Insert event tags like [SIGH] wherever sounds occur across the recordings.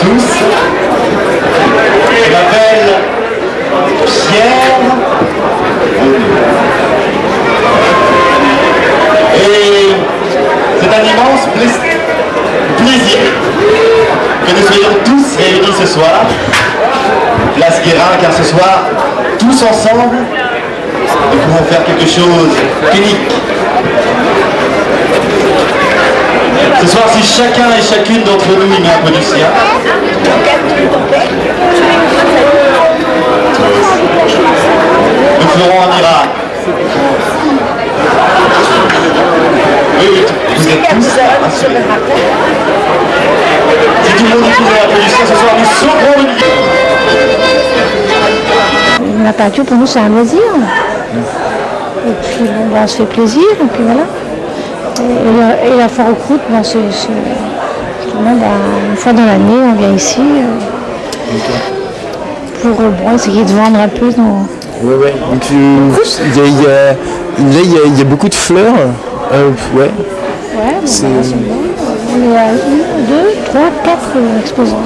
tous. Je m'appelle Pierre. Et c'est un immense plaisir que nous soyons tous réunis ce soir, place Guérin, car ce soir, tous ensemble, nous pouvons faire quelque chose d'unique. Ce soir, si chacun et chacune d'entre nous y met un peu du sien, nous ferons un miracle. Oui, vous êtes tous assurés. Si tout le monde met un peu du sien, ce soir, nous sauverons une vie. La peinture pour nous c'est un loisir. Et puis ben, on se fait plaisir, et puis voilà. Et, la, et la foire aux croûtes, ben, c'est justement, ben, une fois dans l'année, on vient ici euh, pour euh, bon, essayer de vendre un peu nos. Ouais, ouais. Donc, il y a, il y a- là, il y a- il y a beaucoup de fleurs. Euh, ouais. Ouais, bon, C'est- ben, c'est bon. On est à une, deux, trois, quatre euh, exposants.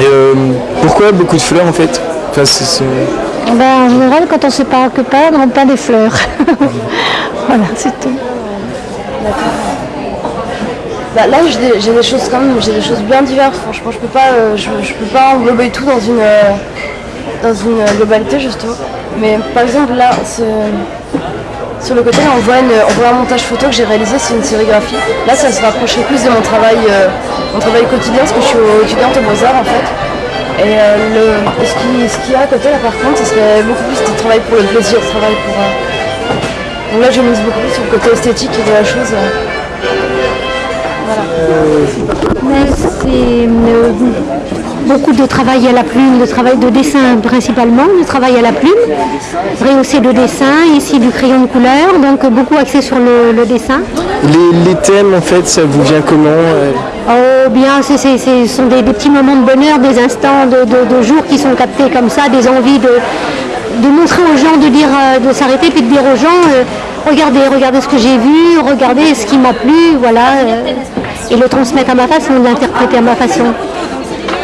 Et euh, pourquoi beaucoup de fleurs en fait? Enfin, c'est- c'est- En général, quand on ne sait pas que peindre, on peint des fleurs. [LAUGHS] voilà, c'est tout. Bah, là, j'ai des, choses quand même, j'ai des choses bien diverses. Franchement, je peux pas, euh, je, peux pas englober tout dans une, euh, dans une euh, globalité justement. Mais par exemple là, sur le côté, on voit, un montage photo que j'ai réalisé, c'est une sérigraphie. Là, ça se rapprocherait plus de mon travail, mon travail quotidien, parce que je suis étudiante aux Beaux-Arts en fait. Et euh, le, ce qui- ce qu'il y a à côté là, par contre, ce serait beaucoup plus du travail pour le plaisir, du travail pour. euh, Donc là, je mise beaucoup plus sur le côté esthétique de la chose. euh. C'est euh, beaucoup de travail à la plume, de travail de dessin principalement, de travail à la plume, rehaussé de dessin, ici du crayon de couleur, donc beaucoup axé sur le, le dessin. les, les thèmes en fait, ça vous vient comment euh, Oh bien, ce sont des, des petits moments de bonheur, des instants de, de, de jour qui sont captés comme ça, des envies de, de montrer aux gens, de dire, euh, de s'arrêter, puis de dire aux gens, euh, regardez, regardez ce que j'ai vu, regardez ce qui m'a plu, voilà, euh, et le transmettre à ma façon, l'interpréter à ma façon.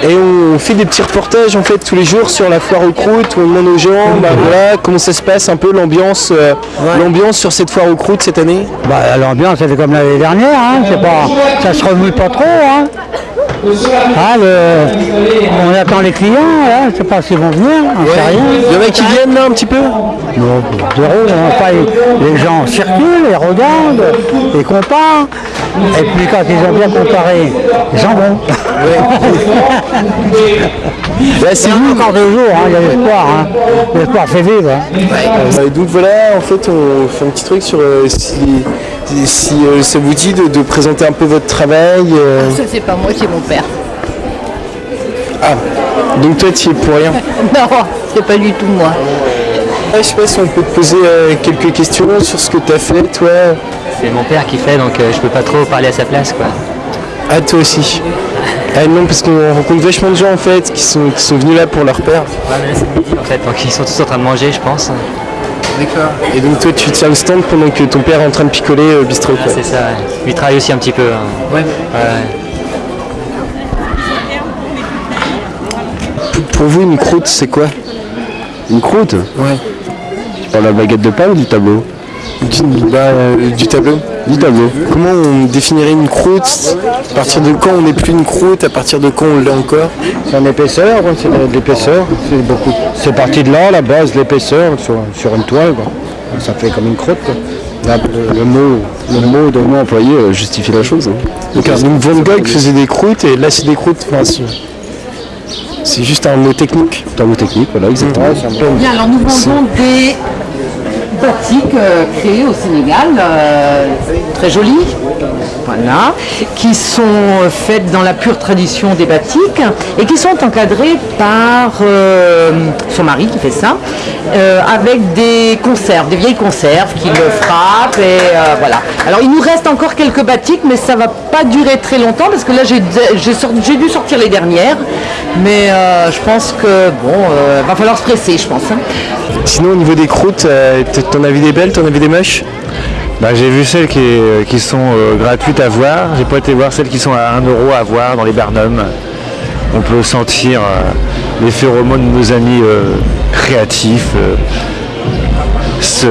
Et on fait des petits reportages en fait tous les jours sur la foire aux croûtes, où on demande aux gens bah, voilà, comment ça se passe un peu l'ambiance euh, l'ambiance sur cette foire aux croûtes cette année. Bah, l'ambiance, elle est comme l'année dernière, hein. c'est pas, ça se remue pas trop. Hein. Ah, le- on attend les clients, je sais pas s'ils vont venir, on sait rien. Il y en a qui viennent là un petit peu? Non, zéro. Enfin, les gens circulent, ils regardent, ils comparent, et puis quand ils ont bien comparé, les jambons. Là, c'est encore deux jours, hein, il y a l'espoir, hein. l'espoir fait vivre. hein. Euh, donc voilà, en fait, on fait un petit truc sur euh, si, si, euh, ça vous dit de, de présenter un peu votre travail. euh. Ça, c'est pas moi, c'est mon père. Ah, donc toi, tu y es pour rien. [LAUGHS] Non, c'est pas du tout moi. Ah, je sais pas si on peut te poser euh, quelques questions sur ce que tu as fait, toi. C'est mon père qui fait, donc euh, je peux pas trop parler à sa place, quoi. Ah, toi aussi. Ah non, parce qu'on rencontre vachement de gens en fait qui sont, qui sont venus là pour leur père. Ouais, mais là c'est midi en fait, donc ils sont tous en train de manger, je pense. D'accord. Et donc toi, tu tiens le stand pendant que ton père est en train de picoler au bistrot. Ah, quoi. c'est ça. ouais. Lui il travaille aussi un petit peu. hein. Ouais. Ouais. Pour- Pour vous, une croûte, c'est quoi? Une croûte? Ouais. Tu parles de la baguette de pain ou du tableau? Du, bah, euh, du tableau. Du tableau. Comment on définirait une croûte? À partir de quand on n'est plus une croûte? À partir de quand on l'est encore? C'est en épaisseur, quoi, c'est de l'épaisseur. C'est beaucoup. C'est parti de là, la base, l'épaisseur sur, sur une toile. quoi. Ça fait comme une croûte. quoi. Là, Le, le mot, Le mot, employé euh, justifie la chose. hein. Donc, donc Van Gogh faisait des croûtes et là c'est des croûtes. Enfin, c'est- c'est juste un mot technique. Un mot technique, voilà, exactement. Bien, alors nous vendons des batiks euh, créés au Sénégal, euh, très jolis, voilà, qui sont faites dans la pure tradition des batiks et qui sont encadrés par euh, son mari qui fait ça, euh, avec des conserves, des vieilles conserves qui le frappent et euh, voilà. Alors il nous reste encore quelques batiks, mais ça va pas durer très longtemps parce que là j'ai dû sortir les dernières, mais je pense que bon, va falloir se presser, je pense. hein. Sinon, au niveau des croûtes, t'en vu des belles, t'en vu des moches? Bah, j'ai vu celles qui, qui sont euh, gratuites à voir. J'ai pas été voir celles qui sont à 1 euro à voir dans les Barnum. On peut sentir euh, les phéromones de nos amis euh, créatifs euh, se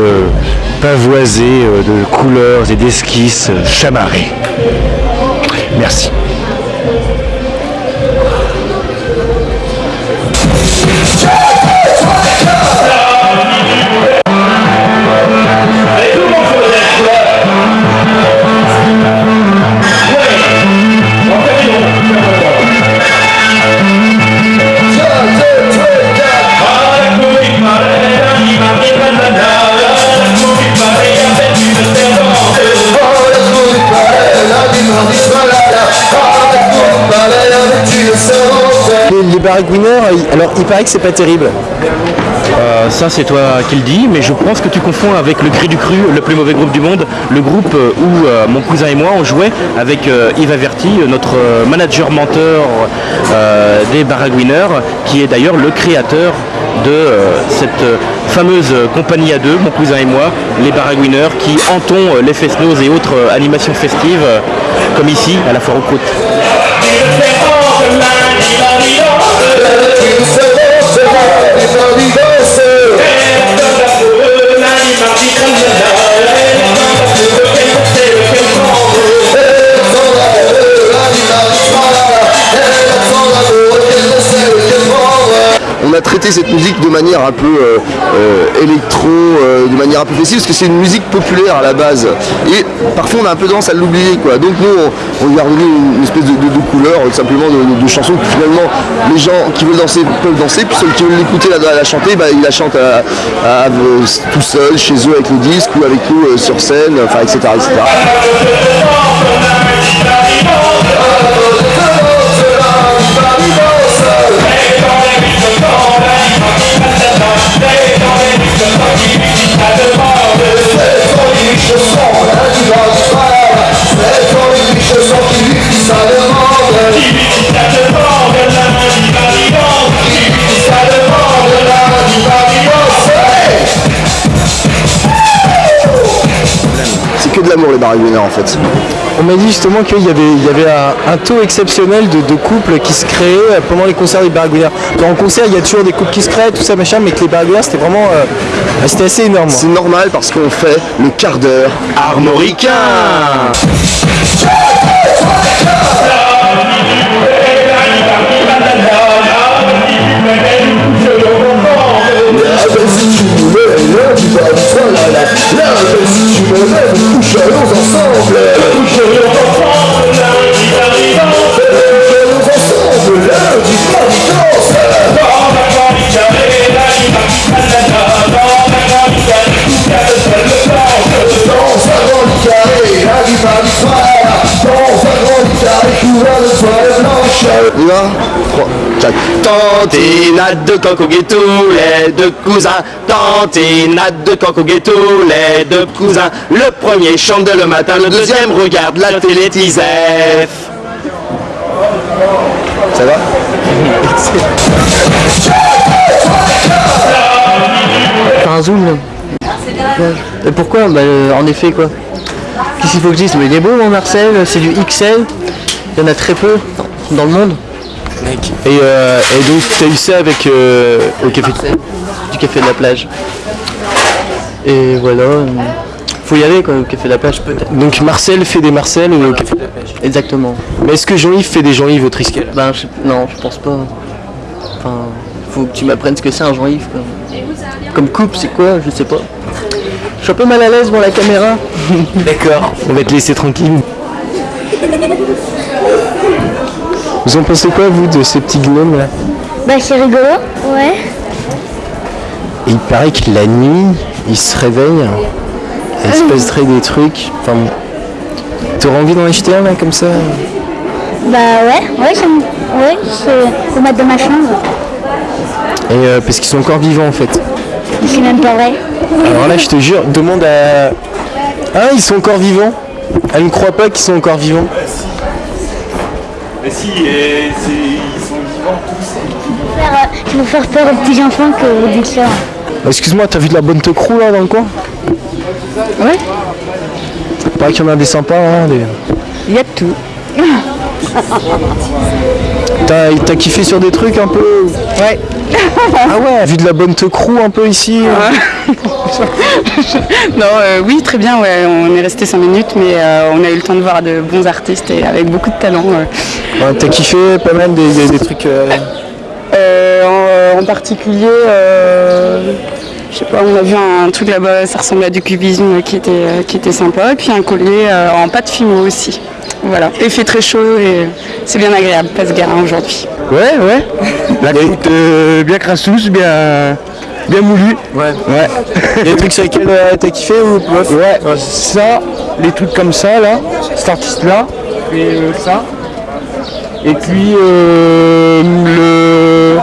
pavoiser euh, de couleurs et d'esquisses euh, chamarrées. Merci. Les, les alors il paraît que c'est pas terrible. Euh, ça c'est toi qui le dis, mais je pense que tu confonds avec le Cri du Cru, le plus mauvais groupe du monde, le groupe euh, où euh, mon cousin et moi on jouait avec Yves Averti, notre manager menteur des Baragouineurs, qui est d'ailleurs le créateur de cette fameuse compagnie à deux, mon cousin et moi, les Baragouineurs, qui hantons les fest-noz et autres animations festives, comme ici à la foire aux croûtes. On a traité cette musique de manière un peu euh, euh, électro, euh, de manière un peu festive, parce que c'est une musique populaire à la base. Et parfois on a un peu tendance à l'oublier. quoi. Donc nous, on, lui a redonné une, espèce de, de- de couleur, simplement de, chansons que finalement les gens qui veulent danser peuvent danser, puis ceux qui veulent l'écouter, la, la chanter, bah, ils la chantent tout seul, chez eux avec le disque ou avec nous sur scène, enfin etc. etc. de l'amour les baragouineurs en fait. On m'a dit justement qu'il y avait, il y avait un, un taux exceptionnel de, de couples qui se créaient pendant les concerts des baragouineurs. En concert, il y a toujours des couples qui se créent, tout ça machin, mais que les baragouineurs, c'était vraiment, euh, c'était assez énorme. C'est normal parce qu'on fait le quart d'heure armoricain. Là, si tu me lèves, nous coucherions ensemble. Coucherions On y va 3, 4. Tantinade de au ghetto, les deux cousins. Tantinade de au ghetto, les deux cousins. Le premier chante le matin, le deuxième regarde la télé Tisef. Ça va? Faire un zoom Et pourquoi? Bah, euh, En effet quoi. Qu'est-ce qu'il faut que je dise? Mais il est beau mon Marcel, c'est du XL. Il y en a très peu dans le monde. Et, euh, et donc, tu as eu ça avec euh, au café Du café de la plage. Et voilà. Faut y aller quoi, au café de la plage peut-être. Donc Marcel fait des Marcel au café de la plage. Exactement. Mais est-ce que Jean-Yves fait des Jean-Yves au Triskel? Ben je- non, je pense pas. Enfin, faut que tu m'apprennes ce que c'est un Jean-Yves. Comme coupe, c'est quoi? Je sais pas. Je suis un peu mal à l'aise devant la caméra. [LAUGHS] D'accord, on va te laisser tranquille. [LAUGHS] Vous en pensez quoi, vous, de ces petits gnomes là? Bah c'est rigolo. Ouais. Et il paraît que la nuit, ils se réveillent, et il se passerait des trucs. Enfin, bon. t'aurais envie d'en acheter un là comme ça? Bah ouais, ouais, c'est ouais, c'est pour mettre dans ma chambre. Et euh, parce qu'ils sont encore vivants en fait. C'est même pas vrai. Alors là, je te jure, demande à. Ah, ils sont encore vivants? Elle ne croit pas qu'ils sont encore vivants? Mais si, et ils sont vivants tous. Faire, euh, tu veux faire peur aux petits enfants que vous dites ça. Excuse-moi, t'as vu de la bonne te crou là dans le coin Ouais. Paraît qu'il y en a des sympas. Hein, des- Il y a de tout. [LAUGHS] T'as kiffé sur des trucs un peu Ouais. Ah ouais, vu de la bonne te crew un peu ici. non, euh, oui, très bien. Ouais. On est resté 5 minutes, mais euh, on a eu le temps de voir de bons artistes et avec beaucoup de talent. ouais. Ouais, T'as kiffé pas mal des, des- des trucs. euh, Euh, en, en particulier, euh, je sais pas, on a vu un truc là-bas, ça ressemblait à du cubisme qui était, euh, qui était sympa, et puis un collier euh, en pâte fimo aussi. Voilà, il fait très chaud et c'est bien agréable, passe garin aujourd'hui. Ouais, ouais. La croûte euh, bien crasseuse, bien, bien moulue. Ouais. Ouais. Il y a des trucs sur lesquels euh, t'as kiffé ou bof Ouais, ça, les trucs comme ça, là, cet artiste-là, et euh, ça. Et puis euh, le.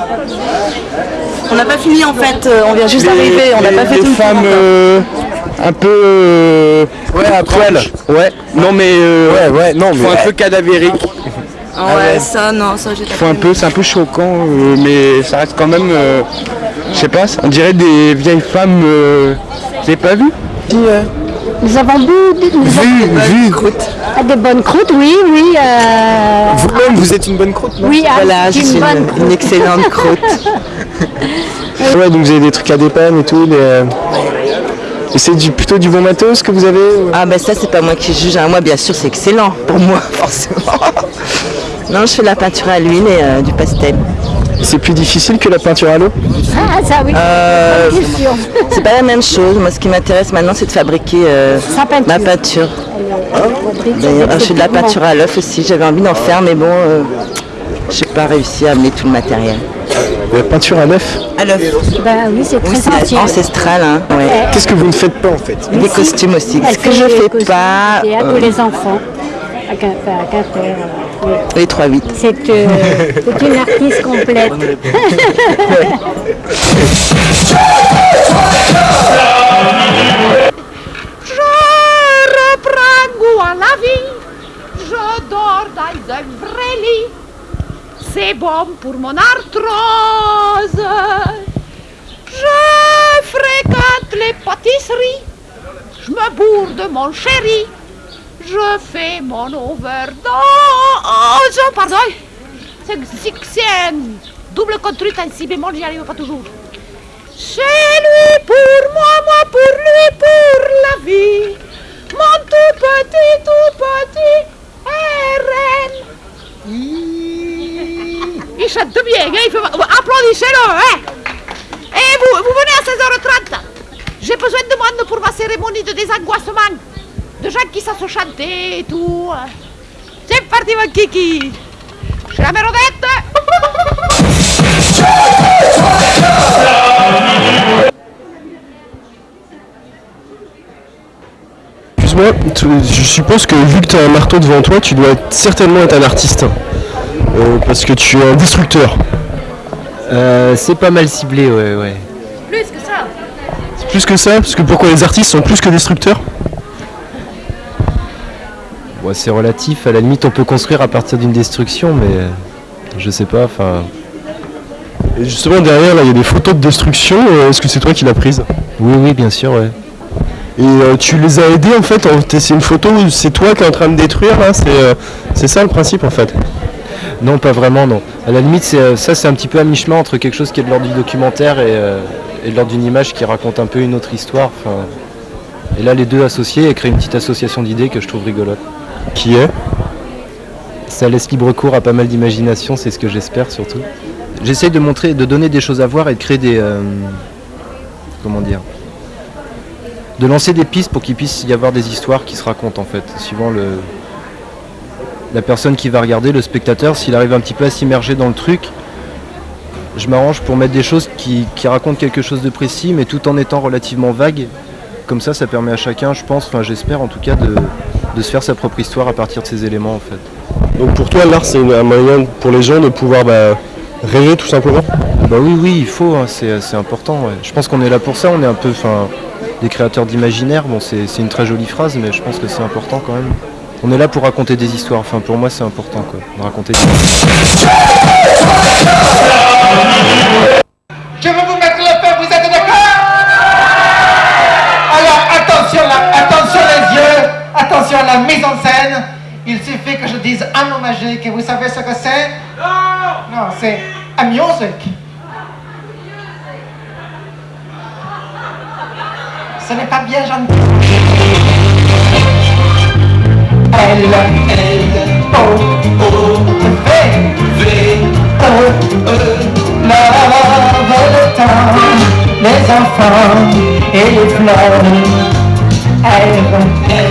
On n'a pas fini en fait, on vient juste d'arriver, on n'a pas fait les tout le femmes tour. Un peu. euh, Ouais, à poil. Ouais. Non mais. euh, Ouais, ouais, non, mais- un peu cadavérique. Ah ouais, ça non, ça j'ai font un peu, c'est un peu choquant, euh, mais ça reste quand même. euh, je sais pas, on dirait des vieilles femmes. euh, vous avez pas vu? Nous avons bu, nous Vu, vu. avons- des bonnes croûtes, oui, oui. euh, Vous-même, vous êtes une bonne croûte, non? Oui, ah, Voilà, c'est je suis une, une excellente croûte. [LAUGHS] Ouais, donc vous avez des trucs à dépanne et tout. des, Et c'est du, plutôt du bon matos que vous avez ou- Ah ben ça c'est pas moi qui juge, hein. moi bien sûr c'est excellent pour moi [LAUGHS] forcément. Non je fais de la peinture à l'huile et euh, du pastel. C'est plus difficile que la peinture à l'eau? Ah, ça oui. Euh. [LAUGHS] C'est pas la même chose, moi ce qui m'intéresse maintenant c'est de fabriquer euh, peinture. ma peinture. D'ailleurs je fais de la peinture à l'œuf aussi, j'avais envie d'en faire mais bon euh, j'ai pas réussi à amener tout le matériel. La peinture à l'œuf À l'œuf Bah oui, c'est très Oui ancestral hein. ouais. Qu'est-ce que vous ne faites pas en fait Et des costumes aussi. Ce que je des fais pas, théâtre euh, pour les enfants. À Quimper, à Quimper, oui. les 3-8. C'est euh, [LAUGHS] une artiste complète. Je reprends goût à la vie. Je dors dans un vrai lit. C'est bon pour mon arthrose. Je fréquente les pâtisseries. Je me bourre de mon chéri. Je fais mon overdose. Pardon. C'est un double contre un si bémol, j'y arrive pas toujours. C'est lui pour moi, moi pour lui, pour la vie. Mon tout petit, tout petit RN. Il chante bien, hein, il applaudissez-le, hein. Et vous, vous venez à 16h30. J'ai besoin de monde pour ma cérémonie de désangoissement. De gens qui savent chanter et tout. C'est parti, mon kiki. J'ai la mérodette. Excuse-moi, je suppose que vu que tu as un marteau devant toi, tu dois certainement être un artiste. Euh, parce que tu es un destructeur. Euh, c'est pas mal ciblé, ouais, ouais. Plus que ça. C'est plus que ça, parce que pourquoi les artistes sont plus que destructeurs Ouais, c'est relatif. À la limite, on peut construire à partir d'une destruction, mais euh, je sais pas. Enfin, Et justement derrière là il y a des photos de destruction, euh, est-ce que c'est toi qui l'as prise? Oui, oui, bien sûr, ouais. Et euh, tu les as aidés en fait, c'est une photo où c'est toi qui es en train de détruire c'est euh, c'est ça le principe en fait? Non, pas vraiment, non. À la limite, c'est, euh, ça, c'est un petit peu à mi-chemin entre quelque chose qui est de l'ordre du documentaire et, euh, et de l'ordre d'une image qui raconte un peu une autre histoire. Enfin, et là, les deux associés et créer une petite association d'idées que je trouve rigolote. Qui est? Ça laisse libre cours à pas mal d'imagination, c'est ce que j'espère surtout. J'essaye de montrer, de donner des choses à voir et de créer des. euh, comment dire? De lancer des pistes pour qu'il puisse y avoir des histoires qui se racontent en fait, suivant le. La personne qui va regarder, le spectateur, s'il arrive un petit peu à s'immerger dans le truc, je m'arrange pour mettre des choses qui, qui racontent quelque chose de précis, mais tout en étant relativement vague. Comme ça, ça permet à chacun, je pense, enfin j'espère en tout cas, de, de se faire sa propre histoire à partir de ces éléments en fait. Donc pour toi l'art c'est un moyen pour les gens de pouvoir bah, rêver tout simplement? Bah oui, oui, il faut, hein, c'est important. ouais. Je pense qu'on est là pour ça, on est un peu des créateurs d'imaginaire. Bon, c'est une très jolie phrase, mais je pense que c'est important quand même. On est là pour raconter des histoires. Enfin, pour moi, c'est important, quoi, de raconter des Je vais vous mettre le feu, vous êtes d'accord? Alors attention là, attention les yeux, attention Attention à la mise en scène. Il suffit que je dise un mot magique et vous savez ce que c'est? Non Non, c'est a music. Ce n'est pas bien gentil. L, O, O, V, V, E, E, le temps, les enfants et les fleurs. R, R,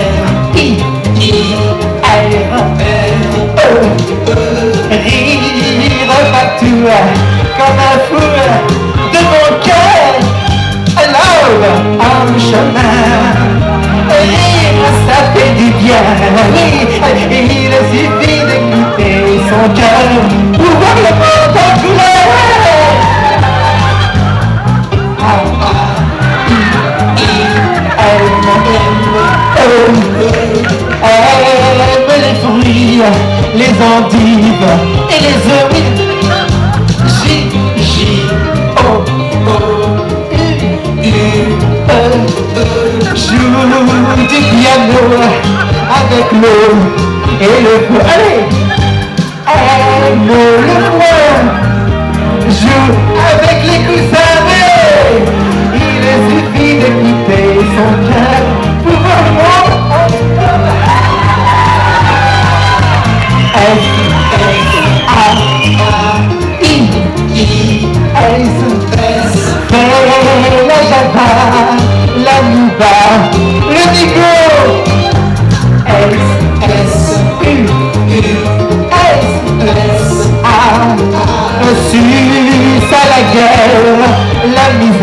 I, I, R, E, E, rire partout comme un fou de mon cœur. En chemin, rire, ça fait du bien. Oui, il suffit d'écouter son cœur pour voir le monde en couleur. Aime les fruits, les endives et les œufs. J, J, O, O, joue du piano avec l'eau et le feu. Allez, aime le moins, joue avec les coussins. Il suffit d'écouter son cœur pour voir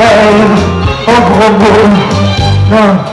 la misère, au gros mot. Non.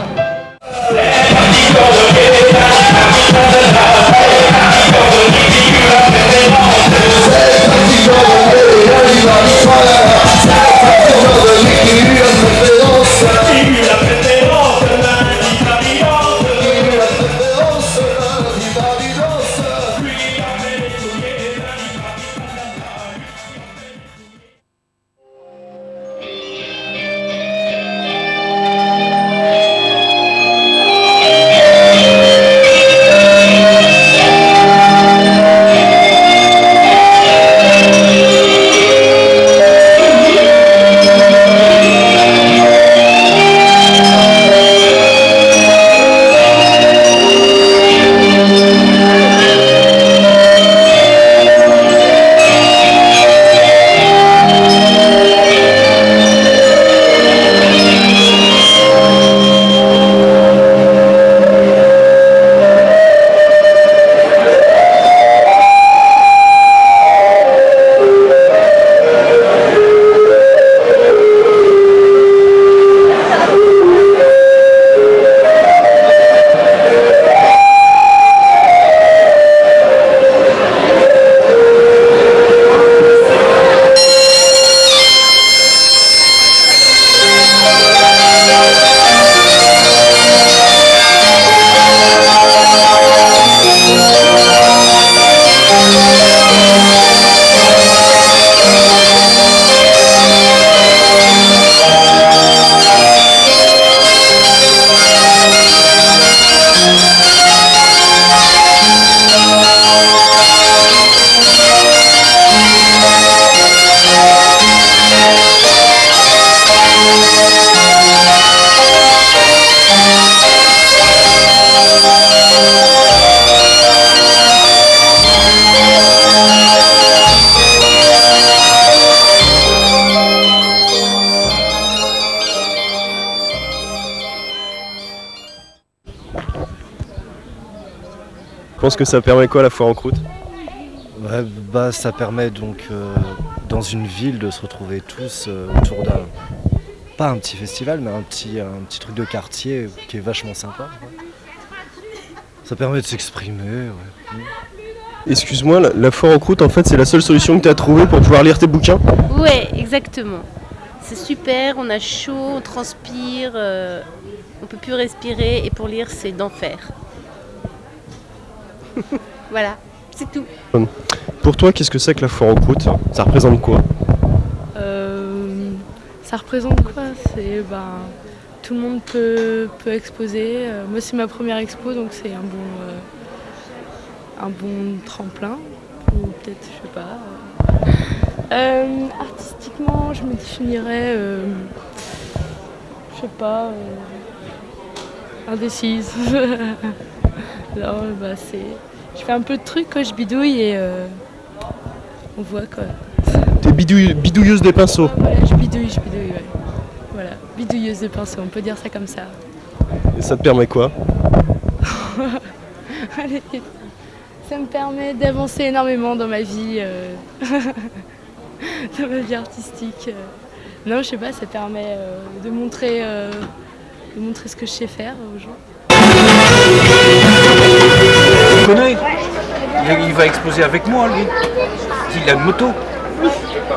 Que ça permet quoi la foire en croûte? Ouais, bah, ça permet donc euh, dans une ville de se retrouver tous euh, autour d'un. Pas un petit festival, mais un petit, un petit truc de quartier qui est vachement sympa. ouais. Ça permet de s'exprimer. ouais. Excuse-moi, la, la foire en croûte en fait c'est la seule solution que tu as trouvée pour pouvoir lire tes bouquins? Ouais, exactement. C'est super, on a chaud, on transpire, euh, on peut plus respirer et pour lire c'est d'enfer. Voilà, c'est tout. Pour toi, qu'est-ce que c'est que la foire en croûte Ça représente quoi? Euh, ça représente quoi? C'est ben, tout le monde peut, peut exposer. Euh, moi, c'est ma première expo, donc c'est un bon, euh, un bon tremplin. Ou peut-être, je sais pas. Euh, artistiquement, je me définirais, euh, je sais pas, euh, indécise. [LAUGHS] non, bah c'est, je fais un peu de trucs quand je bidouille et euh, on voit quoi. T'es bidouille- bidouilleuse des pinceaux. Voilà, je bidouille, je bidouille, ouais. Voilà, bidouilleuse de pinceau, on peut dire ça comme ça. Et ça te permet quoi? [LAUGHS] Allez, ça me permet d'avancer énormément dans ma vie, euh, [LAUGHS] dans ma vie artistique. euh. Non, je sais pas, ça permet euh, de montrer, de montrer ce que je sais faire aux gens. Connais il, va exposer avec moi, lui. Il a une moto.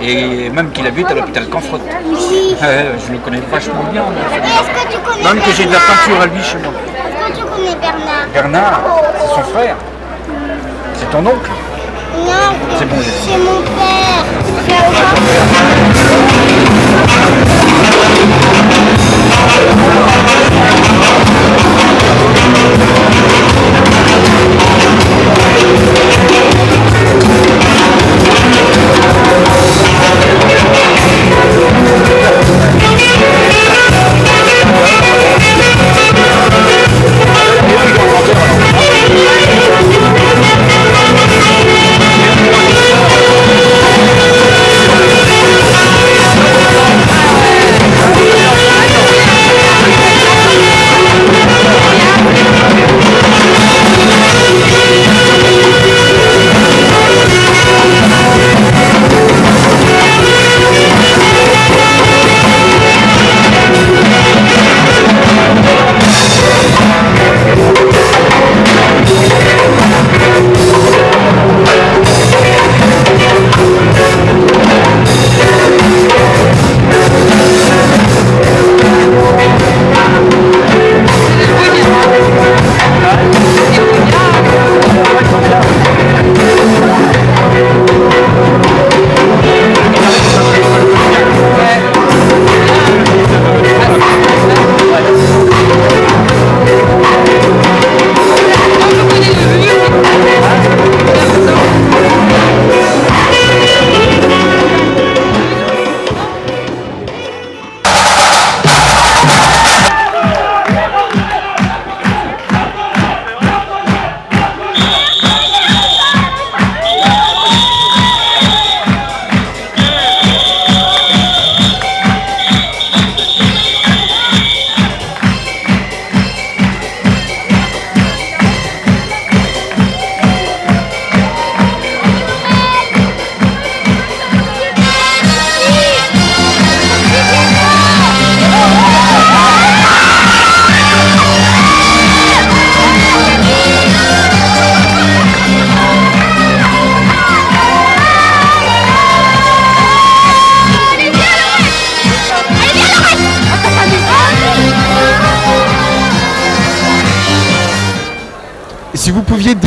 Et même qu'il habite à l'hôpital Canfrotte. Ouais, je le connais vachement bien. que tu connais Même que j'ai de la peinture à lui chez moi. Est-ce que tu connais Bernard Bernard, c'est son frère. C'est ton oncle. Non, C'est bon. c'est mon père.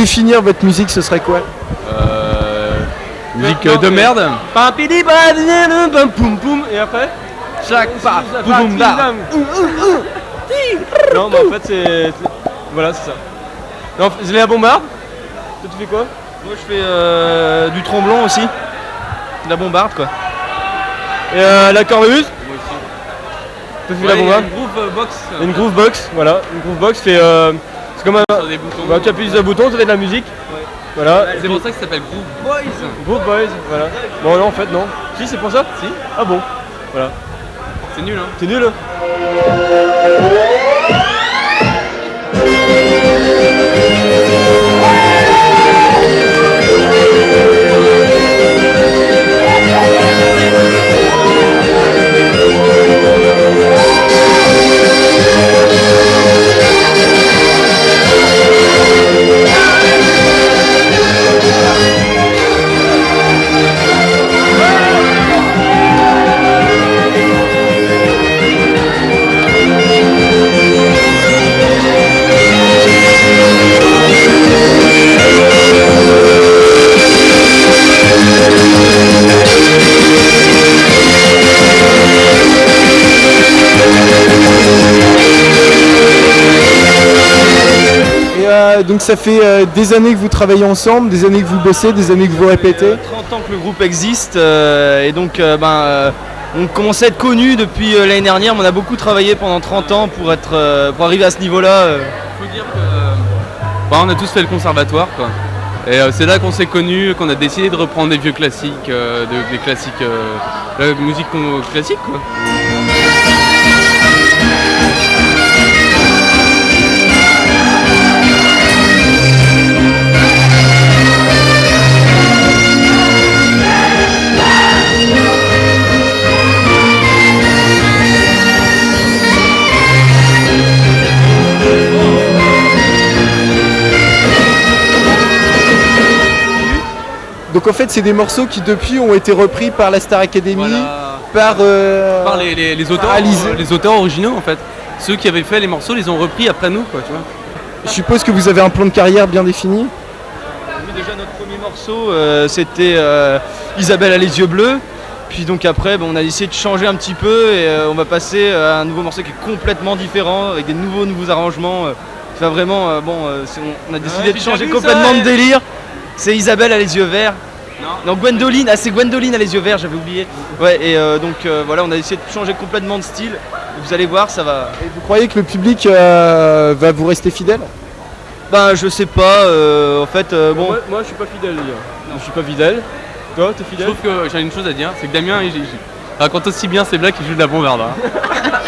Définir votre musique, ce serait quoi Musique euh, de merde. Et après Chaque paf, boum boum bam. Non mais en fait c'est. Voilà c'est ça. Non, je l'ai à bombarde. Toi tu fais quoi? Moi je fais euh, du tromblon aussi. De la bombarde quoi. Et euh, la cornemuse Moi aussi. Tu fais la bombarde? Une groove box. Une groove box, voilà. Une groove box fait. euh, c'est comme un. Bah, tu appuies sur un bouton, ça fait de la musique. Voilà. C'est pour ça que ça s'appelle Groove Boys. Groove Boys, voilà. Bon, non, en fait, non. Si, c'est pour ça Si. Ah bon Voilà. C'est nul hein. C'est nul hein ça, donc ça fait euh, des années que vous travaillez ensemble, des années que vous bossez, des années que vous répétez 30 ans que le groupe existe euh, et donc euh, ben, euh, on commençait à être connus depuis euh, l'année dernière, mais on a beaucoup travaillé pendant 30 ans pour, être, euh, pour arriver à ce niveau-là. faut dire que bah, on a tous fait le conservatoire quoi. Et euh, c'est là qu'on s'est connus, qu'on a décidé de reprendre des vieux classiques, euh, de- des classiques, euh, la musique classique quoi. Donc en fait, c'est des morceaux qui depuis ont été repris par la Star Academy, par, euh, Par les, les- les auteurs, par Alizé. euh, les auteurs originaux en fait. Ceux qui avaient fait les morceaux les ont repris après nous quoi, tu vois. Je suppose que vous avez un plan de carrière bien défini. Nous, déjà notre premier morceau euh, c'était euh, Isabelle a les yeux bleus. Puis donc après on a essayé de changer un petit peu et euh, on va passer à un nouveau morceau qui est complètement différent avec des nouveaux nouveaux arrangements. va vraiment euh, bon euh, on, a décidé Ouais, de changer complètement ça, de délire. C'est Isabelle a les yeux verts. Non. Gwendoline, ah c'est Gwendoline a les yeux verts, j'avais oublié. Ouais et euh, donc euh, voilà on a essayé de changer complètement de style. Vous allez voir ça va. Vous croyez que le public euh, va vous rester fidèle? Ben je sais pas, euh, en fait euh, bon. Moi, moi, je suis pas fidèle les gars. Je suis pas fidèle. Toi t'es fidèle? Je trouve que j'ai une chose à dire, c'est que Damien il raconte aussi bien ses blagues qu'il joue de la bombarde. hein. [LAUGHS]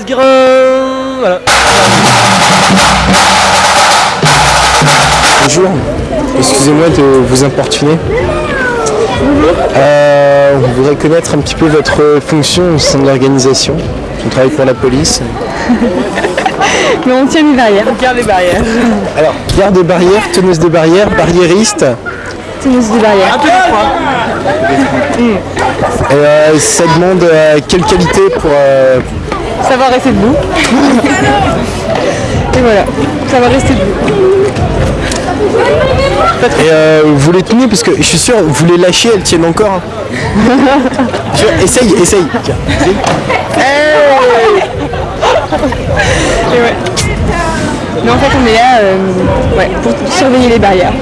Guérin Voilà. Bonjour, excusez-moi de vous importuner. Euh, on voudrait connaître un petit peu votre fonction au sein de l'organisation. On travaille pour la police. [LAUGHS] Mais on tient les barrières. On garde les barrières. Alors, garde des barrières, teneuse des barrières, barriériste. Teneuse des barrières. Et euh, ça demande euh, quelle qualité pour... euh, Savoir rester debout. [LAUGHS] Et voilà, ça va rester debout. Et euh, vous les tenez parce que je suis sûr, vous les lâchez, elles tiennent encore. hein. [LAUGHS] Essaye, essaye. Tiens, essaye. Et ouais. Mais en fait, on est là euh, ouais, pour surveiller les barrières.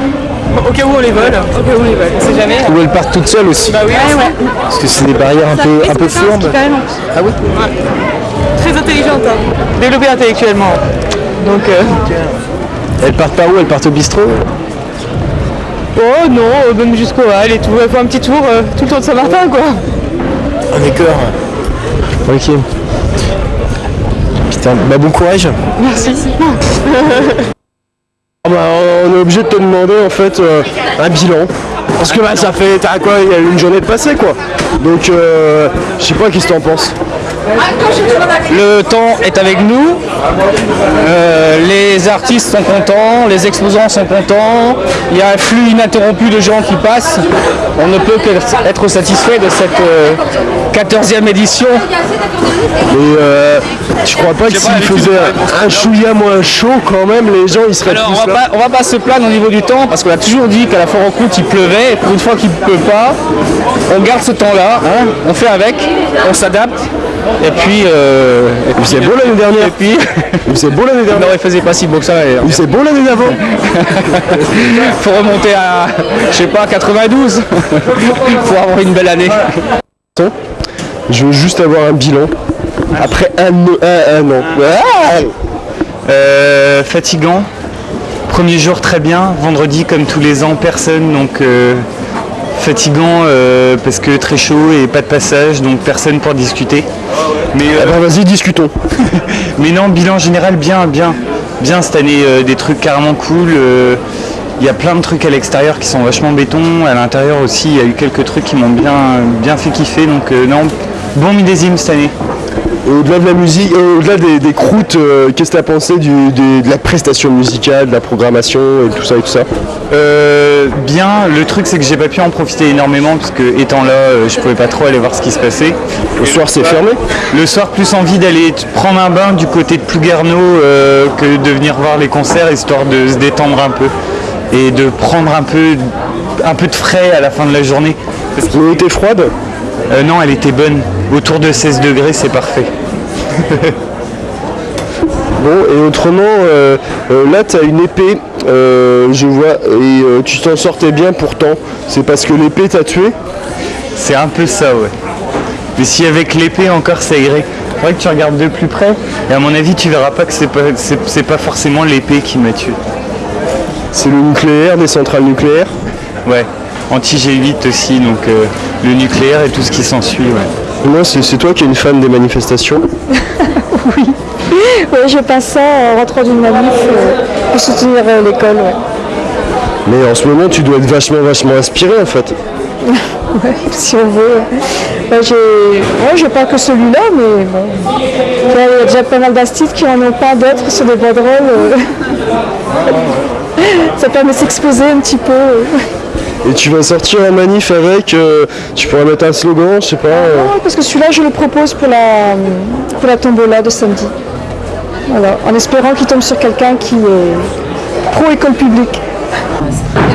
Au cas où on les vole. Au cas où on les vole, on sait jamais. Ou elles partent toutes seules aussi. Bah oui, ouais, ouais. Parce que c'est des barrières un peu, un peu fourbes. Ah oui Très intelligente, hein. développée intellectuellement. Donc, euh, Elles partent par où? Elles partent au bistrot? Oh non, euh, même jusqu'au hall et tout. Elle fait un petit tour, euh, tout le tour de Saint-Martin, quoi. Ah d'accord. Ok. Putain, bah bon courage. Merci. Ah bah, on est obligé de te demander en fait euh, un bilan. Parce que bah, ça fait t'as quoi, il y a une journée de passé quoi. Donc euh, je sais pas qu'est-ce que t'en penses? Le temps est avec nous, Euh, les artistes sont contents, les exposants sont contents, il y a un flux ininterrompu de gens qui passent. On ne peut qu'être satisfait de cette euh, 14e édition. Mais euh, je crois pas que s'il faisait un chouïa moins chaud quand même, les gens ils seraient Alors plus on va, là. pas, on va pas se plaindre au niveau du temps parce qu'on a toujours dit qu'à la foire aux croûtes il pleuvait et pour une fois qu'il ne pleut pas, on garde ce temps-là, hein, on fait avec, on s'adapte et puis... Euh, et puis c'est beau l'année dernière. Et puis... c'est beau l'année dernière. Non il faisait pas si beau que ça d'ailleurs. C'est beau l'année d'avant. [LAUGHS] Faut remonter à, je sais pas, 92 pour avoir une belle année. Je veux juste avoir un bilan. Après un, un, un an. Ah Euh, fatigant. Premier jour très bien. Vendredi comme tous les ans personne donc euh, fatigant euh, parce que très chaud et pas de passage donc personne pour discuter. Mais Eh ben, vas-y discutons. [LAUGHS] Mais non bilan général bien bien. bien cette année euh, des trucs carrément cool. euh, Il y a plein de trucs à l'extérieur qui sont vachement béton. À l'intérieur aussi, il y a eu quelques trucs qui m'ont bien, bien fait kiffer. Donc euh, non, bon millésime cette année. Au-delà de la musique, euh, au-delà des, des croûtes, euh, qu'est-ce que tu as pensé du- des- de la prestation musicale, de la programmation et tout ça et tout ça? Euh, bien, le truc c'est que j'ai pas pu en profiter énormément parce que étant là, euh, je pouvais pas trop aller voir ce qui se passait. Le soir c'est fermé? Le soir plus envie d'aller prendre un bain du côté de Plouguerneau euh, que de venir voir les concerts histoire de se détendre un peu et de prendre un peu, un peu de frais à la fin de la journée. Qu'elle était froide? Non, elle était bonne. Autour de 16 degrés, c'est parfait. [LAUGHS] Bon, et autrement, euh, euh, là, tu as une épée, euh, je vois, et euh, tu t'en sortais bien pourtant. C'est parce que l'épée t'a tué? C'est un peu ça, ouais. Mais si avec l'épée encore ça irait. Faudrait que tu regardes de plus près. Et à mon avis, tu verras pas que c'est pas, c'est, pas forcément l'épée qui m'a tué. C'est le nucléaire, des centrales nucléaires? Ouais. Anti-G8 aussi, donc euh, le nucléaire et tout ce qui s'ensuit, ouais. Moi, c'est c'est toi qui es une fan des manifestations? [LAUGHS] Oui. Oui, je passe ça en rentrant d'une manif euh, pour soutenir euh, l'école. ouais. Mais en ce moment, tu dois être vachement, vachement inspiré en fait. [LAUGHS] Ouais, si on veut. Ouais, j'ai... Ouais, je pas que celui-là, mais bon. Il y a- déjà pas mal d'instituts qui en ont pas d'autres sur des banderoles. euh. [LAUGHS] Ça permet de s'exposer un petit peu. euh. Et tu vas sortir en manif avec, euh, tu pourras mettre un slogan, je sais pas. euh, Ouais, parce que celui-là, je le propose pour la, pour la tombola de samedi. Voilà, en espérant qu'il tombe sur quelqu'un qui est pro-école publique.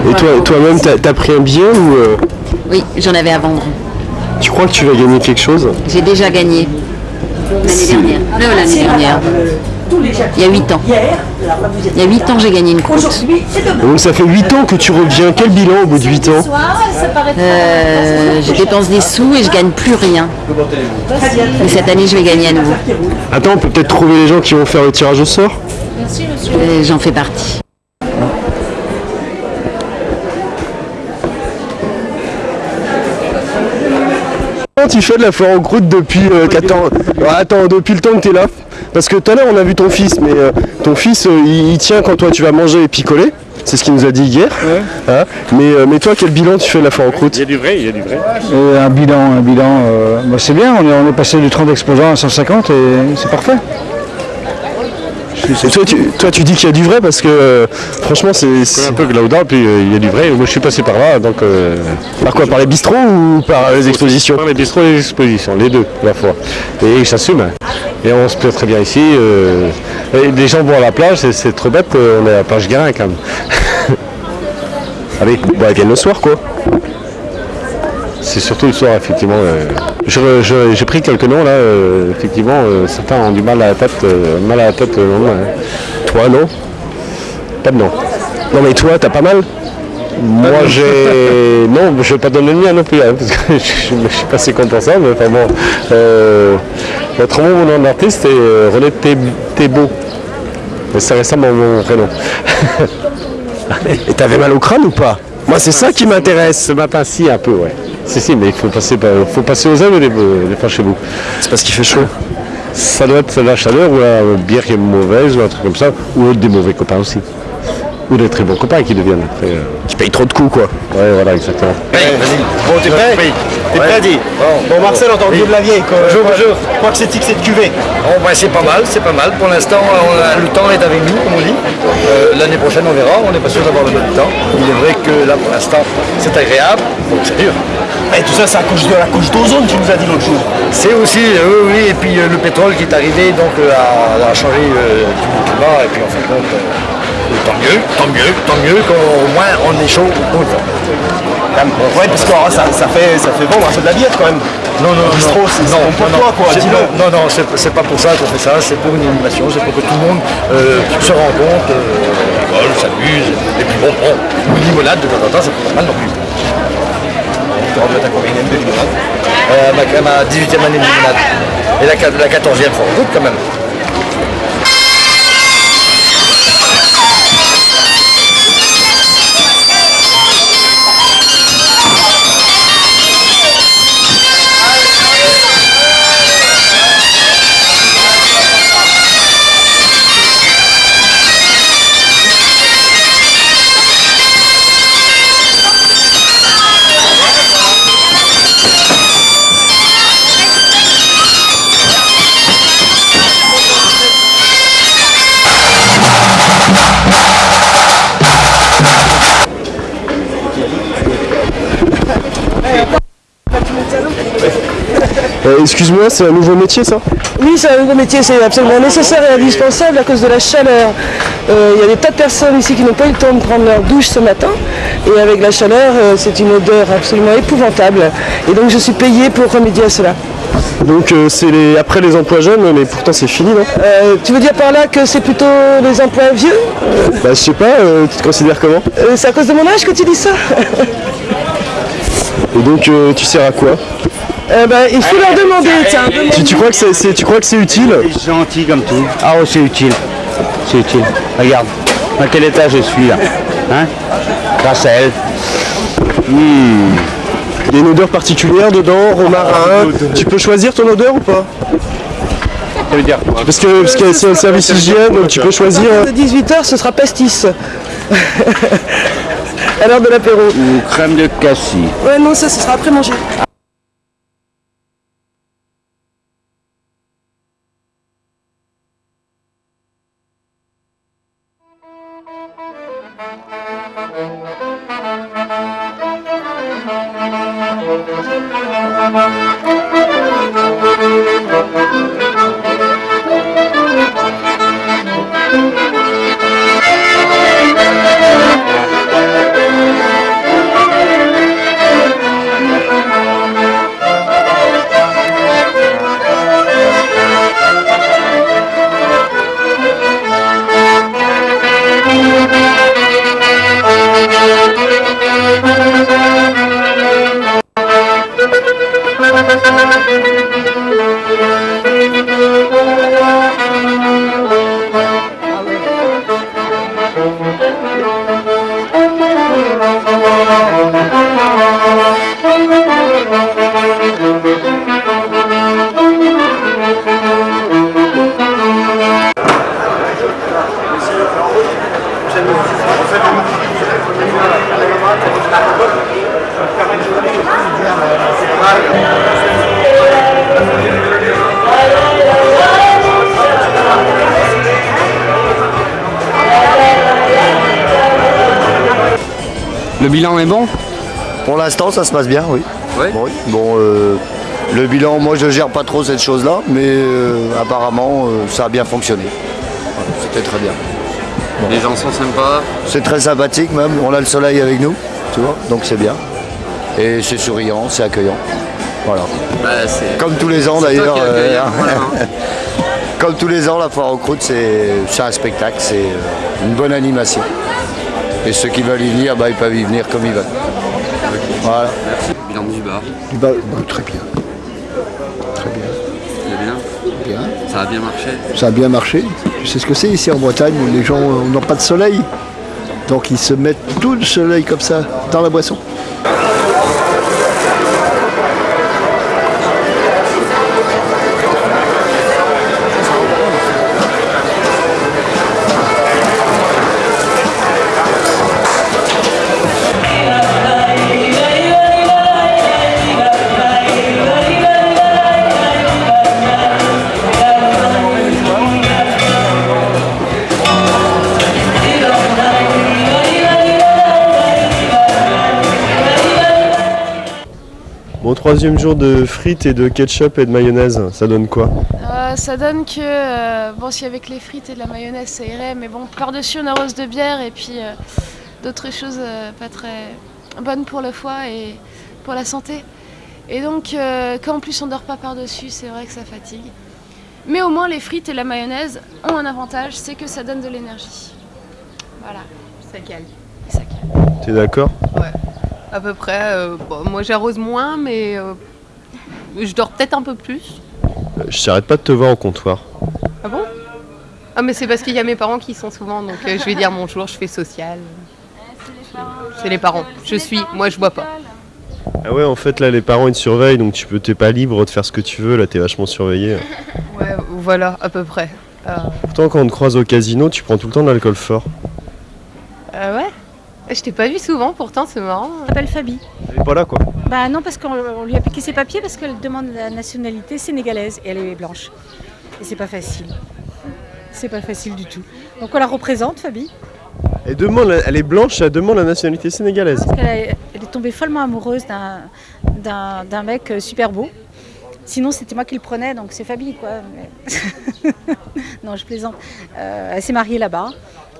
Et toi, toi-même, t'as as pris un billet ou euh, Oui, j'en avais à vendre. tu crois que tu vas gagner quelque chose? J'ai déjà gagné l'année dernière. Non, l'année dernière. Il y a 8 ans. Il y a 8 ans, j'ai gagné une croûte. Donc ça fait 8 ans que tu reviens. Quel bilan au bout de 8 ans Euh, je dépense des sous et je gagne plus rien. Mais cette année, je vais gagner à nouveau. Attends, on peut peut-être trouver les gens qui vont faire le tirage au sort Euh, J'en fais partie. Comment tu fais de la foire en croûte depuis euh, 14 Ouais, Attends, depuis le temps que tu es là Parce que tout à l'heure on a vu ton fils, mais euh, ton fils euh, il, il tient quand toi tu vas manger et picoler. C'est ce qu'il nous a dit hier. Hein? Mais, euh, mais toi, quel bilan tu fais de la foire en croûte? Il y a du vrai, il y a du vrai. Euh, un bilan, un bilan, euh, bah, c'est bien, on est, on est passé de 30 exposants à 150 et c'est parfait. Et toi, tu, toi tu dis qu'il y a du vrai parce que euh, franchement c'est... un peu Glauda, puis euh, il y a du vrai. Moi je suis passé par là, donc... euh, Par quoi Par les bistrots ou par les expositions Par les bistrots et les expositions, les deux à la fois. Et ils s'assument. hein. Et on se plaît très bien ici. euh, et les gens vont à la plage, c'est- trop bête, on est à la plage Guérin quand même. [LAUGHS] Allez, bah, ils viennent le soir quoi. C'est surtout le soir, effectivement. euh. J'ai pris quelques noms là, euh, effectivement, euh, certains ont du mal à la tête, euh, mal à la tête. hein. Toi non Pas de nom. Non mais toi, t'as pas mal Moi j'ai. Non, je vais pas donner le mien non plus, hein, parce que [LAUGHS] je, je suis pas si content ça, mais enfin bon. Euh, autrement, mon nom d'artiste est René Thé- Thébault. Mais ça ressemble à mon prénom. [LAUGHS] Et t'avais mal au crâne ou pas? Moi c'est ça qui m'intéresse. Ce matin, si, un peu, ouais. Si, si, mais il faut passer, faut passer aux œuvres des, des fois chez vous. C'est parce qu'il fait chaud. Ça doit être la chaleur ou la bière qui est mauvaise ou un truc comme ça, ou des mauvais copains aussi. Ou des très bons copains qui deviennent après. euh, Qui payent trop de coups quoi. Ouais, voilà, exactement. Bon, t'es prêt T'es prêt, dit Bon, Marcel, en tant que de la vieille, quoi. bonjour, bonjour. Je crois que c'est de cuvée. Bon, ben, c'est pas mal, c'est pas mal. Pour l'instant, on le temps est avec nous, comme on dit. Euh, L'année prochaine, on verra. On n'est pas sûr d'avoir le même temps. Il est vrai que là, pour l'instant, c'est agréable. Donc, c'est dur. Et tout ça, c'est à cause de la couche d'ozone, tu nous as dit l'autre jour. C'est aussi, euh, oui, oui, et puis euh, le pétrole qui est arrivé, donc euh, a, a changé euh, tout le climat, et puis en fin de compte, euh, tant mieux, tant mieux, tant mieux qu'au moins on est chaud tout le temps. Ouais, parce que oh, ça, ça, fait, ça fait vendre un peu de la bière quand même. Non, non, non, non, c'est non, c'est bon pour non, toi, quoi. c'est- non, non, c'est c'est pas pour ça qu'on fait ça, c'est pour une animation, c'est pour que tout le monde euh, se rencontre, euh, rigole, s'amuse, et puis bon, bon, une limonade de temps en temps, c'est pas mal non plus. Tu rentres à combien de limonade Euh, ma, ma 18e année de limonade, et la, la 14e fois en route quand même. Euh, Excuse-moi, c'est un nouveau métier ça? Oui, c'est un nouveau métier, c'est absolument nécessaire et indispensable à cause de la chaleur. Euh, Il y a des tas de personnes ici qui n'ont pas eu le temps de prendre leur douche ce matin et avec la chaleur, euh, c'est une odeur absolument épouvantable. Et donc je suis payée pour remédier à cela. Donc euh, c'est les... après les emplois jeunes, mais pourtant c'est fini, non? Euh, tu veux dire par là que c'est plutôt les emplois vieux? Bah je sais pas, euh, tu te considères comment? C'est à cause de mon âge que tu dis ça? Et donc tu sers à quoi? Euh, ben, Il faut leur demander, tiens. tu, tu crois que c'est, tu crois que c'est utile C'est gentil comme tout. Ah oh, c'est utile. C'est utile. Regarde, à quel état je suis là Hein Grâce à elle. Hmm. Il y a une odeur particulière dedans, romarin. Tu peux choisir ton odeur ou pas Ça veut dire quoi Parce que parce que c'est un service hygiène, donc tu peux choisir. À 18h, ce sera pastis. [LAUGHS] à l'heure de l'apéro. Ou crème de cassis. Ouais, non, ça, ce sera après manger. Ça se passe bien, oui. Oui. Bon, oui. Bon, euh, le bilan, moi, je gère pas trop cette chose-là, mais euh, apparemment, euh, ça a bien fonctionné. Voilà, C'était très bien. Les gens sont sympas. C'est très sympathique même. On a le soleil avec nous, tu vois, donc c'est bien. Et c'est souriant, c'est accueillant. Voilà. Comme tous les ans d'ailleurs. [LAUGHS] Comme tous les ans, la foire aux croûtes, c'est un spectacle, c'est une bonne animation. Et ceux qui veulent y venir, bah, ils peuvent y venir comme ils veulent. Voilà. Bilan du bar. Du bar, bah, très bien. Très bien. Bien. Bien. Ça a bien marché. Ça a bien marché. Tu sais ce que c'est ici en Bretagne, les gens n'ont pas de soleil. Donc ils se mettent tout le soleil comme ça dans la boisson. Troisième jour de frites et de ketchup et de mayonnaise, ça donne quoi? Euh, ça donne que, euh, bon, si avec les frites et de la mayonnaise ça irait, mais bon, par-dessus on arrose de bière et puis euh, d'autres choses euh, pas très bonnes pour le foie et pour la santé. Et donc, euh, quand en plus on dort pas par-dessus, c'est vrai que ça fatigue. Mais au moins, les frites et la mayonnaise ont un avantage, c'est que ça donne de l'énergie. Voilà. Ça cale. T'es d'accord? À peu près. euh, bon, moi j'arrose moins, mais euh, je dors peut-être un peu plus. Euh, Je t'arrête pas de te voir au comptoir. Ah bon? Ah mais c'est parce qu'il y a mes parents qui y sont souvent, donc euh, je vais dire bonjour, je fais social. C'est les parents. Je suis, moi je bois pas. Ah ouais, en fait, là, les parents, ils te surveillent, donc tu peux, t'es pas libre de faire ce que tu veux, là, t'es vachement surveillé. Ouais, voilà, à peu près. Euh, Pourtant, quand on te croise au casino, tu prends tout le temps de l'alcool fort. euh, ouais Je t'ai pas vu souvent, pourtant c'est marrant. Elle s'appelle Fabi. Elle est pas là, quoi. Bah non, parce qu'on on lui a piqué ses papiers parce qu'elle demande la nationalité sénégalaise et elle est blanche. Et c'est pas facile. C'est pas facile du tout. Donc on la représente, Fabi. Elle, demande, elle est blanche, elle demande la nationalité sénégalaise. Parce a- elle est tombée follement amoureuse d'un- d'un d'un mec euh, super beau. Sinon, c'était moi qui le prenais, donc c'est Fabi, quoi. Mais- [LAUGHS] non, je plaisante. Euh, elle s'est mariée là-bas.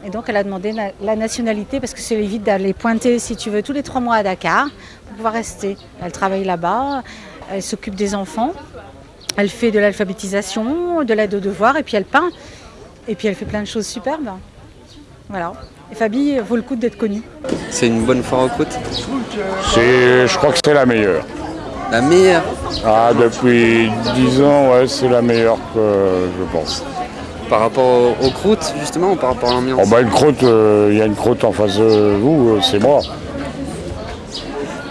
Et donc, elle a demandé la nationalité parce que ça évite d'aller pointer, si tu veux, tous les trois mois à Dakar pour pouvoir rester. Elle travaille là-bas, elle s'occupe des enfants, elle fait de l'alphabétisation, de l'aide aux devoirs, et puis elle peint. Et puis elle fait plein de choses superbes. Voilà. Et Fabi vaut le coup d'être connue. C'est une bonne foire aux côtes C'est, je crois que c'est la meilleure. La meilleure? Ah, depuis 10 ans, ouais, c'est la meilleure que je pense. Par rapport aux, croûtes, justement, ou par rapport à l'ambiance Oh bah une croûte, euh, il y a une croûte en face de vous, euh, c'est moi.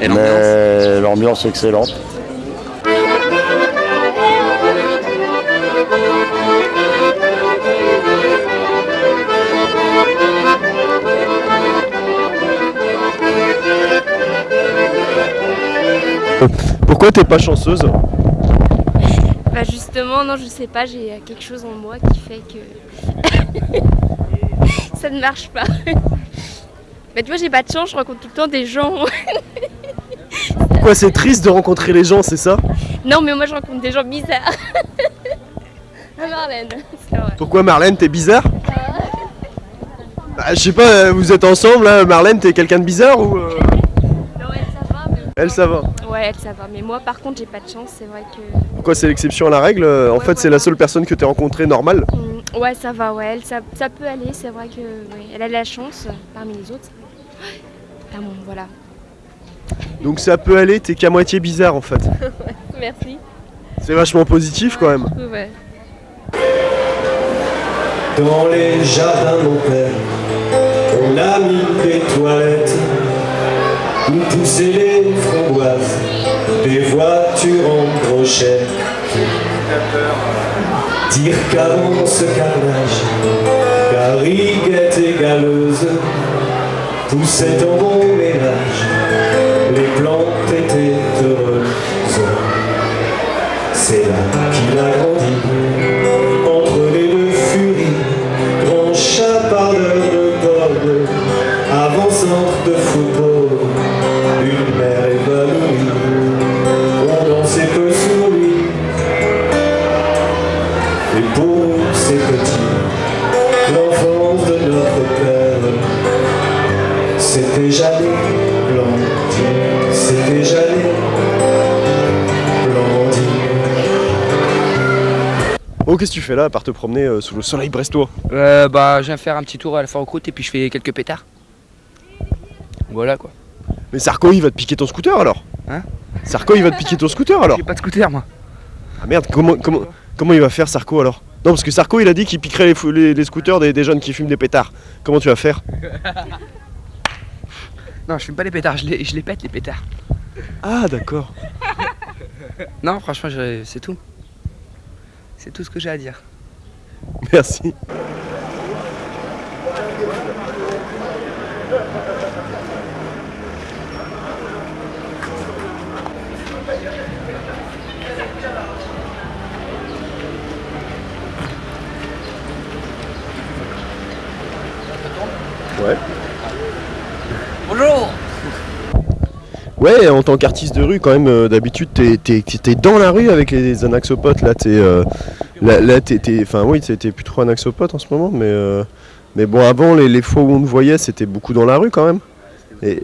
Et Mais l'ambiance est excellente. Pourquoi t'es pas chanceuse? Bah justement, non, je sais pas, j'ai quelque chose en moi qui fait que [LAUGHS] ça ne marche pas. [LAUGHS] Bah tu vois, j'ai pas de chance, je rencontre tout le temps des gens. [LAUGHS] Pourquoi c'est triste de rencontrer les gens, c'est ça? Non, mais moi je rencontre des gens bizarres. Ah Marlène, vrai. Pourquoi Marlène, t'es bizarre? Bah, Je sais pas, vous êtes ensemble, là, Marlène, t'es quelqu'un de bizarre ou... euh, Non, elle ça va, mais... Elle, ça va. Ouais, elle ça va, mais moi par contre j'ai pas de chance, c'est vrai que... Pourquoi c'est l'exception à la règle euh, En fait, c'est la seule personne que t'es rencontrée normale. Mm, Ouais, ça va, ouais, elle, ça, ça peut aller, c'est vrai que ouais, elle a de la chance euh, parmi les autres. Ah bon, voilà. Donc ça peut aller, t'es qu'à moitié bizarre en fait. [LAUGHS] Merci. C'est vachement positif quand même. Ouais. Dans les jardins, mon père, on a mis des toilettes où poussaient les framboises, des voitures en brochette. Dire qu'avant ce carnage, gariguette et galeuse poussaient en bon ménage, les plantes étaient heureuses. C'est là c'est petit, l'enfance de notre père, c'était jamais Blandine, c'était jamais Blandine. Oh, qu'est-ce que tu fais là à part te promener euh, sous le soleil brestois? Euh, bah, je viens faire un petit tour à la foire aux croûtes et puis je fais quelques pétards. Voilà quoi. Mais Sarko, il va te piquer ton scooter alors? Hein? Sarko, il va te piquer ton scooter alors? J'ai pas de scooter moi. Ah merde, comment, comment, comment il va faire Sarko alors? Non, parce que Sarko, il a dit qu'il piquerait les, fou- les- les scooters des, des jeunes qui fument des pétards. Comment tu vas faire? [LAUGHS] Non, je fume pas les pétards, je les, je les pète les pétards. Ah, d'accord. [LAUGHS] Non, franchement, c'est tout. C'est tout ce que j'ai à dire. Merci. Ouais, en tant qu'artiste de rue, quand même, euh, d'habitude, t'es, dans la rue avec les anaxopotes. Là, t'es, euh, là, t'es, enfin, oui, t'es plus trop anaxopote en ce moment, mais, euh, mais bon, avant, les, les fois où on te voyait, c'était beaucoup dans la rue quand même. Et,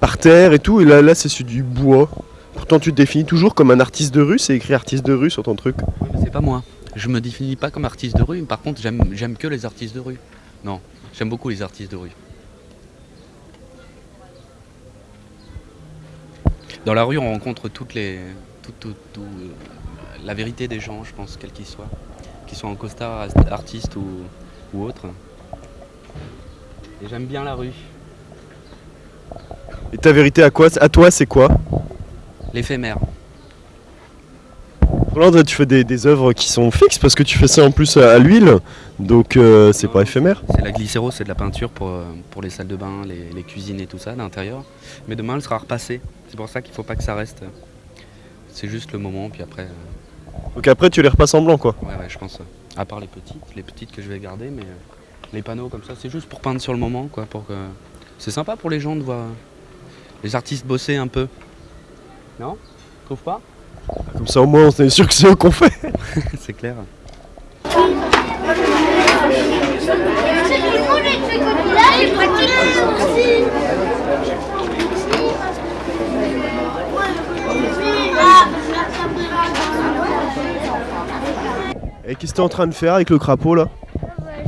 par terre et tout, et là, là, c'est sur du bois. Pourtant, tu te définis toujours comme un artiste de rue, c'est écrit artiste de rue sur ton truc. Mais c'est pas moi. Je me définis pas comme artiste de rue, par contre j'aime que les artistes de rue. Non, j'aime beaucoup les artistes de rue. Dans la rue, on rencontre toutes les, tout, tout- tout, euh, la vérité des gens, je pense, quels qu'ils soient, qu'ils soient en costard, artistes ou, ou autres. Et j'aime bien la rue. Et ta vérité à quoi À toi, c'est quoi? L'éphémère. Roland, tu fais des, des œuvres qui sont fixes parce que tu fais ça en plus à, à l'huile, donc euh, c'est pas éphémère. C'est la glycéro, c'est de la peinture pour, euh, pour les salles de bain, les, les cuisines et tout ça d'intérieur. Mais demain, elle sera repassée. C'est pour ça qu'il faut pas que ça reste. C'est juste le moment, puis après. euh, Donc après, tu les repasses en blanc, quoi. Ouais, ouais, je pense. euh, À part les petites, les petites que je vais garder, mais euh, les panneaux comme ça, c'est juste pour peindre sur le moment, quoi. Pour que... C'est sympa pour les gens de voir les artistes bosser un peu. Non? Tu trouves pas? Comme ça au moins on est sûr que c'est eux qu'on fait. [LAUGHS] c'est clair. Et qu'est-ce que t'es en train de faire avec le crapaud là?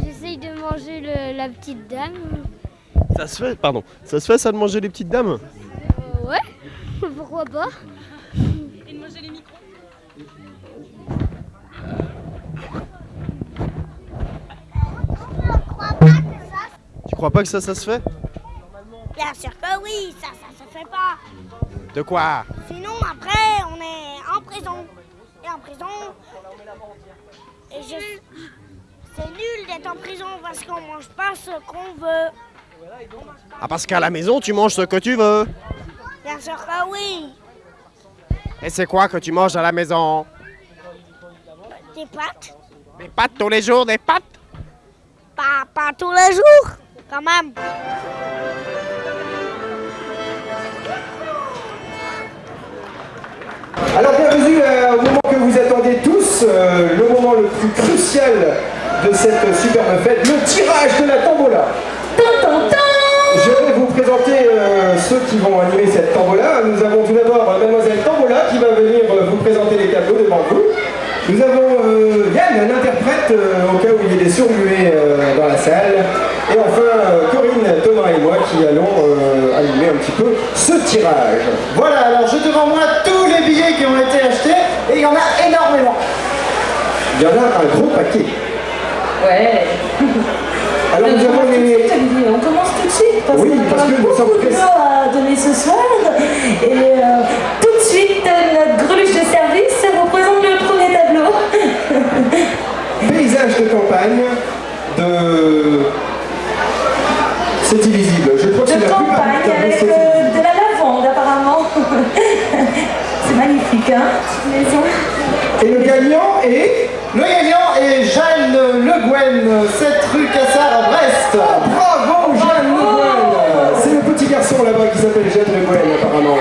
J'essaye de manger le- la petite dame. Ça se fait, pardon, ça se fait ça de manger les petites dames? Euh, ouais, [LAUGHS] pourquoi pas Et de manger les micros Tu crois pas que ça, ça se fait? Bien sûr que oui, ça, ça se fait pas. De quoi? Sinon, après, on est en prison. Et en prison, et je- c'est nul d'être en prison parce qu'on mange pas ce qu'on veut. Ah parce qu'à la maison tu manges ce que tu veux. Bien sûr que oui. Et c'est quoi que tu manges à la maison? Des pâtes Des pâtes tous les jours, des pâtes? Pas, pas tous les jours, quand même. Alors bienvenue euh, au moment que vous attendez tous, euh, le moment le plus crucial de cette superbe fête, le tirage de la tombola. Je vais vous présenter euh, ceux qui vont animer cette tombola. Nous avons tout d'abord euh, Mademoiselle Tombola qui va venir vous présenter les tableaux devant vous. Nous avons euh, Yann, un interprète euh, au cas où il y ait des euh, dans la salle. Et enfin euh, Corinne, Thomas et moi qui allons animer un petit peu ce tirage. Voilà, alors j'ai devant moi tous les billets qui ont été achetés et il y en a énormément. Il y en a un gros paquet. Ouais. [LAUGHS] Alors nous avons les... On commence tout de suite parce Oui, qu'on parce a beaucoup sommes de à donner ce soir. Et tout de suite, notre greluche de service vous présente le premier tableau. Paysage de campagne de... C'est illisible. Je crois que c'est la plupart campagne tableau, avec euh, de la lavande apparemment. [LAUGHS] C'est magnifique, hein. Et le gagnant est Le gagnant est Jeanne Le Guen, 7 rue Cassard à Brest. Bravo Jeanne Le Guen C'est le petit garçon là-bas qui s'appelle Jeanne Le Guen apparemment.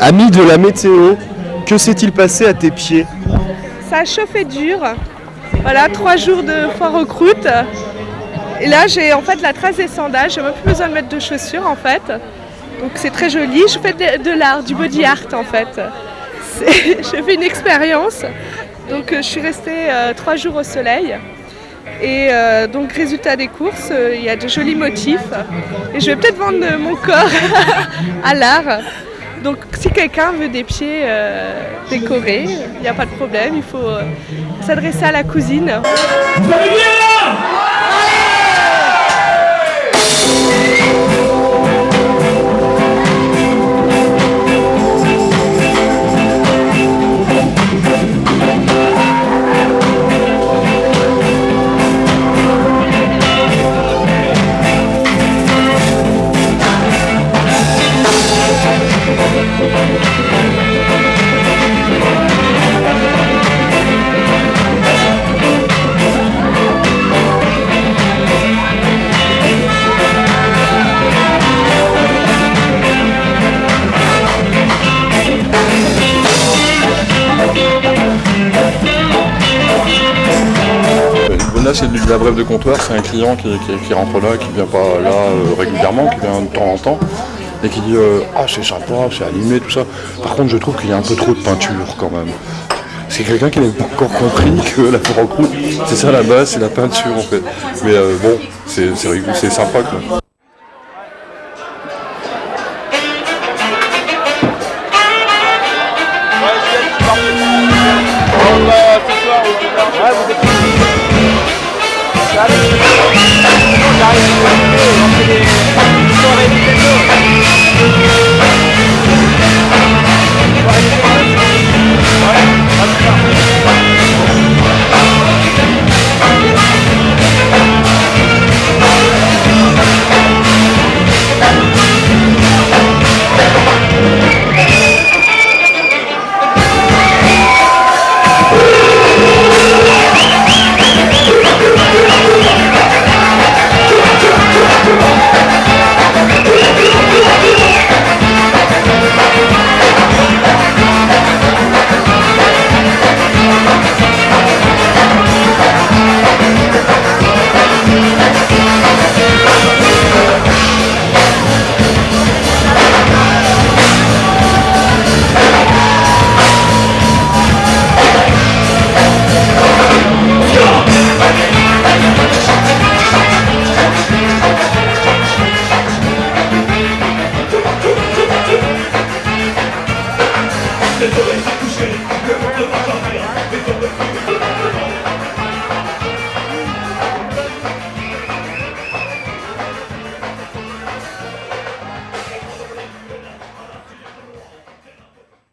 Ami de la météo, que s'est-il passé à tes pieds? Ça a chauffé dur. Voilà, trois jours de foire aux croûtes. Et là, j'ai en fait la trace des sandales. J'ai même plus besoin de mettre de chaussures en fait. Donc c'est très joli. Je fais de, l'art, du body art en fait. [LAUGHS] J'ai fait une expérience. Donc euh, je suis restée euh, trois jours au soleil. Et euh, donc résultat des courses, euh, il y a de jolis motifs. Et je vais peut-être vendre euh, mon corps [LAUGHS] à l'art. Donc si quelqu'un veut des pieds euh, décorés, il n'y a pas de problème, il faut s'adresser à la cousine. C'est de la brève de comptoir, c'est un client qui, qui- qui rentre là, qui vient pas là euh, régulièrement, qui vient de temps en temps, et qui dit euh, Ah, c'est sympa, c'est animé, tout ça. Par contre, je trouve qu'il y a un peu trop de peinture quand même. C'est quelqu'un qui n'a pas encore compris que la foire en croûte, c'est ça la base, c'est la peinture en fait. Mais euh, bon, c'est sympa quoi.